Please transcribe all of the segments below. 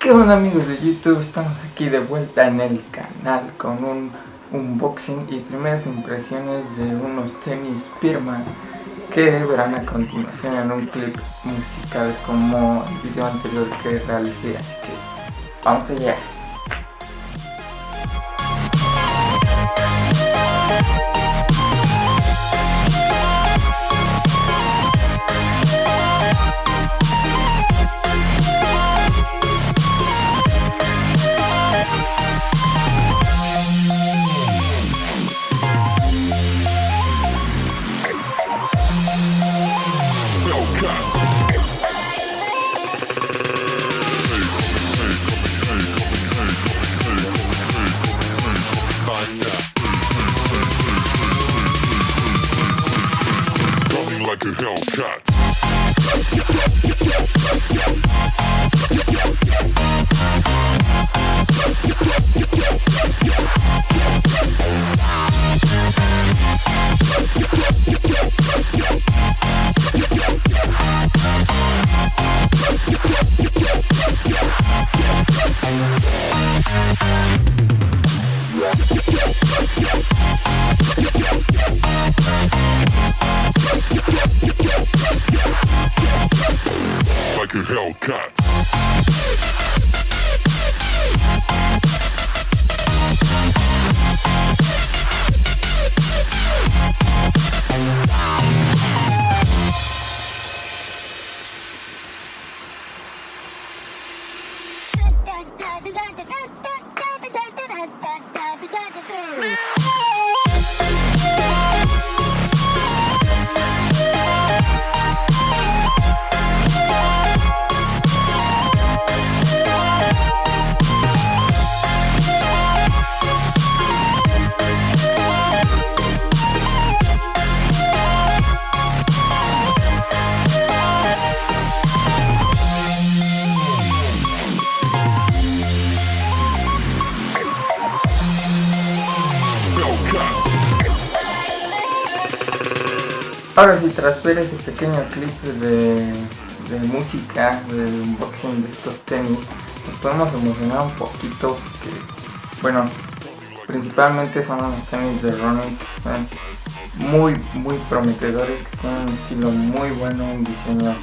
¿Qué onda amigos de YouTube? Estamos aquí de vuelta en el canal con un unboxing y primeras impresiones de unos tenis Pirma que verán a continuación en un clip musical como el video anterior que realicé así que vamos allá like Hellcat. like Ahora sí, tras ver ese pequeño clip de, de música, del unboxing de estos tenis, nos podemos emocionar un poquito porque, bueno, principalmente son unos tenis de running que están muy, muy prometedores, que tienen un estilo muy bueno, un diseño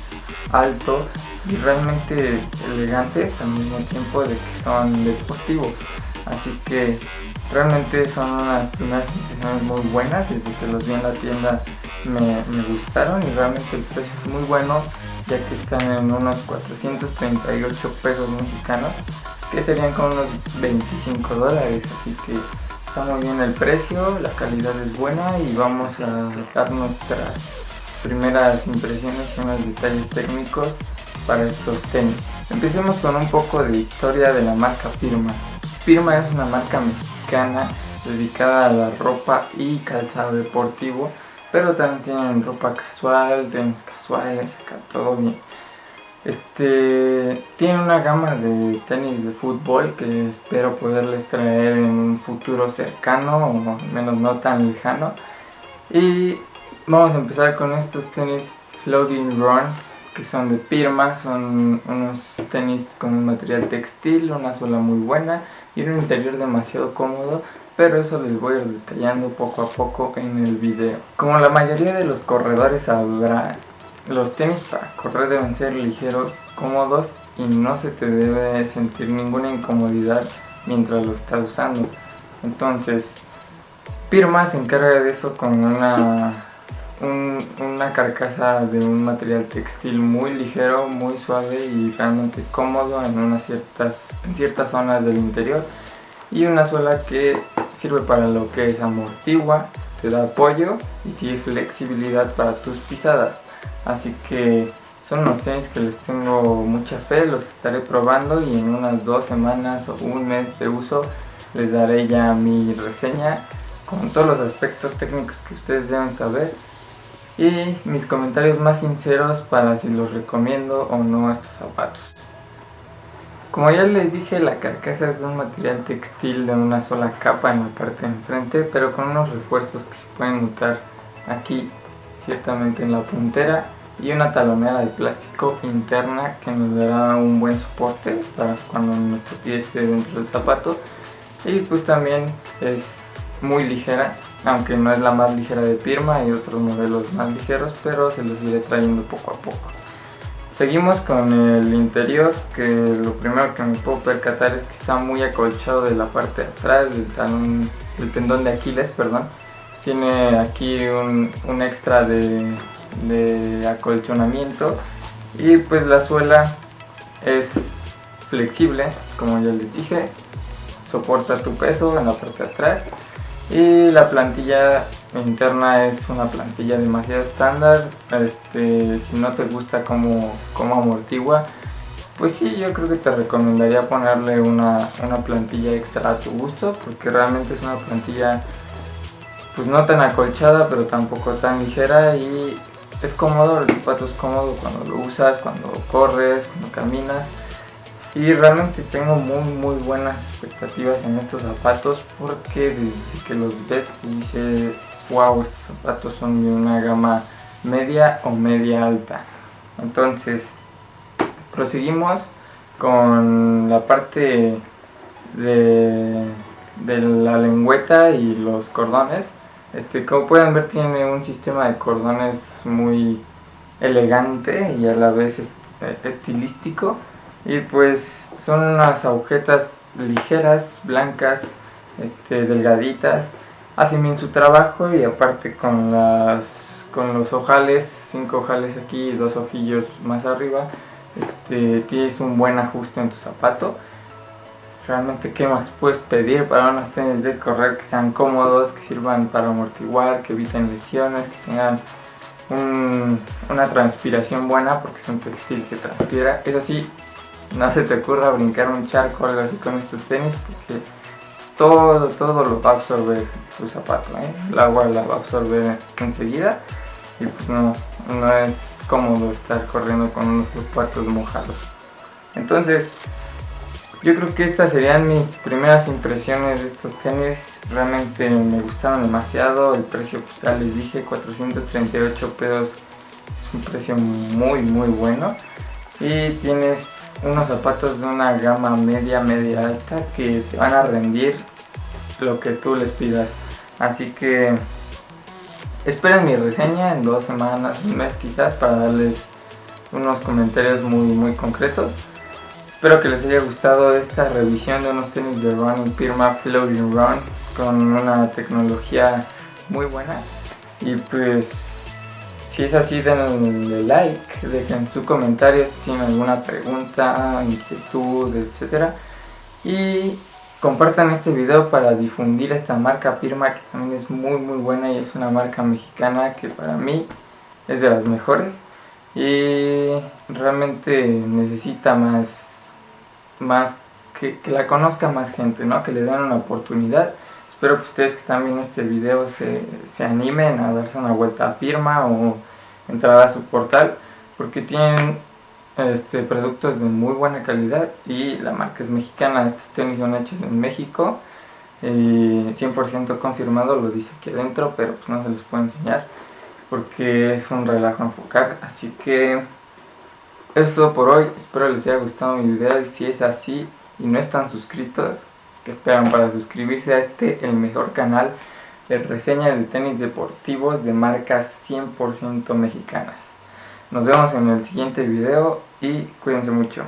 alto y realmente elegantes al mismo tiempo de que son deportivos. Así que realmente son unas impresiones muy buenas, desde que los vi en la tienda me, gustaron y realmente el precio es muy bueno ya que están en unos 438 pesos mexicanos que serían con unos 25 dólares así que está muy bien el precio, la calidad es buena y vamos a dar nuestras primeras impresiones y unos detalles técnicos para estos tenis. Empecemos con un poco de historia de la marca Firma. Firma es una marca mexicana dedicada a la ropa y calzado deportivo, pero también tienen ropa casual, tenis casuales, acá todo bien. Este tiene una gama de tenis de fútbol que espero poderles traer en un futuro cercano o al menos no tan lejano. Y vamos a empezar con estos tenis Floating Run que son de Pirma, son unos tenis con un material textil, una suela muy buena y un interior demasiado cómodo, pero eso les voy a ir detallando poco a poco en el video. Como la mayoría de los corredores sabrá, los tenis para correr deben ser ligeros, cómodos y no se te debe sentir ninguna incomodidad mientras lo estás usando. Entonces, Pirma se encarga de eso con una un- una carcasa de un material textil muy ligero, muy suave y realmente cómodo en, unas ciertas, en ciertas zonas del interior y una suela que sirve para lo que es amortigua, te da apoyo y tiene flexibilidad para tus pisadas así que son unos tenis que les tengo mucha fe, los estaré probando y en unas dos semanas o un mes de uso les daré ya mi reseña con todos los aspectos técnicos que ustedes deben saber y mis comentarios más sinceros para si los recomiendo o no estos zapatos. Como ya les dije, la carcasa es un material textil de una sola capa en la parte de enfrente, pero con unos refuerzos que se pueden notar aquí, ciertamente en la puntera y una talonera de plástico interna que nos dará un buen soporte para cuando nuestro pie esté dentro del zapato. Y pues también es muy ligera aunque no es la más ligera de Pirma, hay otros modelos más ligeros pero se los iré trayendo poco a poco seguimos con el interior que lo primero que me puedo percatar es que está muy acolchado de la parte de atrás del talón tendón de Aquiles perdón. Tiene aquí un, extra de acolchonamiento. Y pues la suela es flexible como ya les dije. Soporta tu peso en la parte de atrás y la plantilla interna es una plantilla demasiado estándar. Este, si no te gusta como, como amortigua pues sí, yo creo que te recomendaría ponerle una, una plantilla extra a tu gusto porque realmente es una plantilla pues no tan acolchada pero tampoco tan ligera y es cómodo, el zapato es cómodo cuando lo usas, cuando corres, cuando caminas y realmente tengo muy muy buenas expectativas en estos zapatos porque desde que los ves dices wow estos zapatos son de una gama media o media alta entonces proseguimos con la parte de, de la lengüeta y los cordones. Este, como pueden ver tiene un sistema de cordones muy elegante y a la vez eh, estilístico y pues son unas agujetas ligeras, blancas, este, delgaditas, hacen bien su trabajo y aparte con las con los ojales, cinco ojales aquí y dos ojillos más arriba, este, tienes un buen ajuste en tu zapato realmente qué más puedes pedir para unos tenis de correr que sean cómodos, que sirvan para amortiguar, que eviten lesiones, que tengan una transpiración buena porque es un textil que transpira. Eso sí, no se te ocurra brincar un charco o algo así con estos tenis porque todo, todo lo va a absorber tu zapato, ¿eh? el agua la va a absorber enseguida y pues no, no es cómodo estar corriendo con unos zapatos mojados. Entonces, yo creo que estas serían mis primeras impresiones de estos tenis. Realmente me gustaron demasiado. El precio, pues ya les dije, 438 pesos. Es un precio muy, muy bueno. Y tienes unos zapatos de una gama media, media alta que te van a rendir lo que tú les pidas. Así que esperen mi reseña en dos semanas, un mes quizás, para darles unos comentarios muy, muy concretos. Espero que les haya gustado esta revisión de unos tenis de Running Firma Floating Run con una tecnología muy buena. Y pues, si es así, denle like, dejen su comentario si tienen alguna pregunta, inquietud, etc. Y compartan este video para difundir esta marca Firma que también es muy muy buena y es una marca mexicana que para mí es de las mejores y realmente necesita más más que, la conozca más gente, ¿no? Que le den una oportunidad. Espero que ustedes que están viendo este video se, se animen a darse una vuelta a firma o entrar a su portal porque tienen este, productos de muy buena calidad y la marca es mexicana, estos tenis son hechos en México y 100% confirmado, lo dice aquí adentro, pero pues no se los puedo enseñar porque es un relajo enfocar, así que eso es todo por hoy, espero les haya gustado mi video y si es así y no están suscritos, que esperan para suscribirse a este, el mejor canal de reseñas de tenis deportivos de marcas 100% mexicanas. Nos vemos en el siguiente video y cuídense mucho.